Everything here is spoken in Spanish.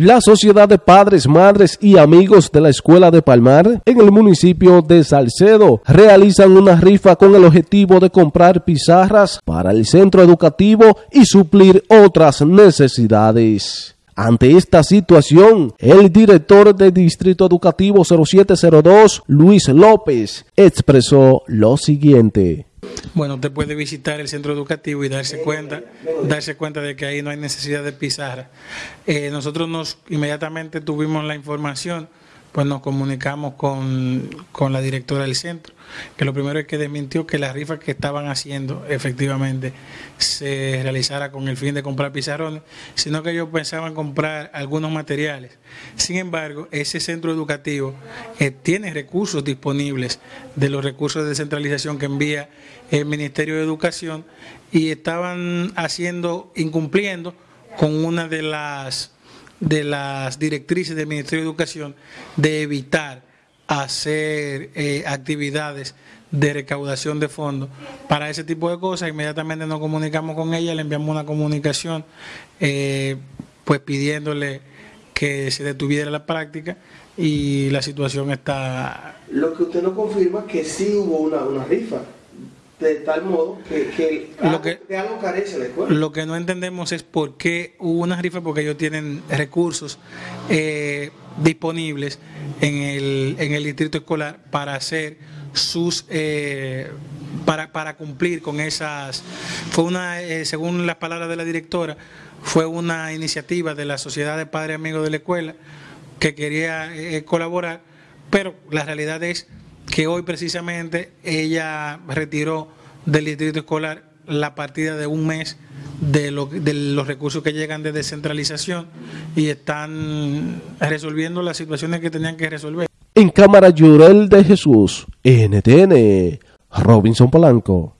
La Sociedad de Padres, Madres y Amigos de la Escuela de Palmar en el municipio de Salcedo realizan una rifa con el objetivo de comprar pizarras para el centro educativo y suplir otras necesidades. Ante esta situación, el director del Distrito Educativo 0702, Luis López, expresó lo siguiente. Bueno, usted puede visitar el centro educativo y darse cuenta, darse cuenta de que ahí no hay necesidad de pizarra. Eh, nosotros nos inmediatamente tuvimos la información pues nos comunicamos con, la directora del centro, que lo primero es que desmintió que las rifas que estaban haciendo efectivamente se realizara con el fin de comprar pizarrones, sino que ellos pensaban comprar algunos materiales. Sin embargo, ese centro educativo eh, tiene recursos disponibles de los recursos de descentralización que envía el Ministerio de Educación y estaban haciendo, incumpliendo con una de las de las directrices del Ministerio de Educación de evitar hacer eh, actividades de recaudación de fondos para ese tipo de cosas. Inmediatamente nos comunicamos con ella, le enviamos una comunicación eh, pues pidiéndole que se detuviera la práctica y la situación está... Lo que usted no confirma es que sí hubo una, una rifa de tal modo que, lo que, de algo carece la escuela. Lo que no entendemos es por qué hubo una rifa, porque ellos tienen recursos eh, disponibles en el, en el distrito escolar para hacer sus eh, para, para cumplir con esas fue una eh, según las palabras de la directora fue una iniciativa de la sociedad de padres amigos de la escuela que quería colaborar pero la realidad es que hoy precisamente ella retiró del distrito escolar la partida de un mes de, de, los recursos que llegan de descentralización y están resolviendo las situaciones que tenían que resolver. En Cámara Llorel de Jesús, NTN, Robinson Polanco.